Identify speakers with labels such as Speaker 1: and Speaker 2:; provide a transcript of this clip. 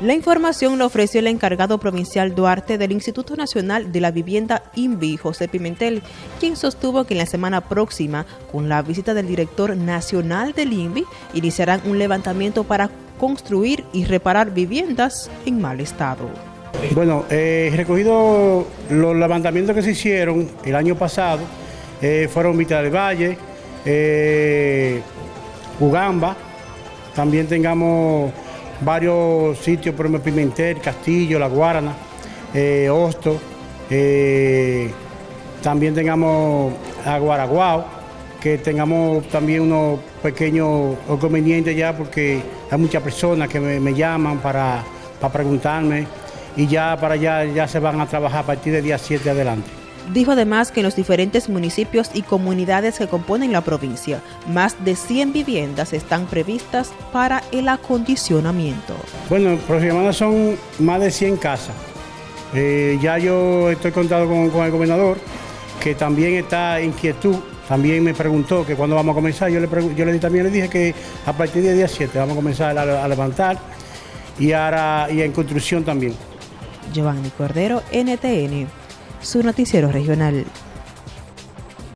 Speaker 1: La información la ofreció el encargado provincial Duarte del Instituto Nacional de la Vivienda INVI, José Pimentel, quien sostuvo que en la semana próxima, con la visita del director nacional del INVI, iniciarán un levantamiento para construir y reparar viviendas en mal estado.
Speaker 2: Bueno, eh, recogido los levantamientos que se hicieron el año pasado, eh, fueron Mitad del Valle, eh, Ugamba, también tengamos varios sitios, por ejemplo, Pimentel, Castillo, La Guarana, eh, Hosto, eh, también tengamos a Guaraguao, que tengamos también unos pequeños inconvenientes ya porque hay muchas personas que me, llaman para, para preguntarme y ya para allá ya se van a trabajar a partir del día 7 adelante.
Speaker 1: Dijo además que en los diferentes municipios y comunidades que componen la provincia, más de 100 viviendas están previstas para el acondicionamiento.
Speaker 2: Bueno, aproximadamente son más de 100 casas. Eh, ya yo estoy contado con, el gobernador, que también está inquietud. También me preguntó que cuándo vamos a comenzar. Yo le, yo le también le dije que a partir del día 7 vamos a comenzar a, levantar y, ahora, y en construcción también.
Speaker 1: Giovanni Cordero, NTN su noticiero regional.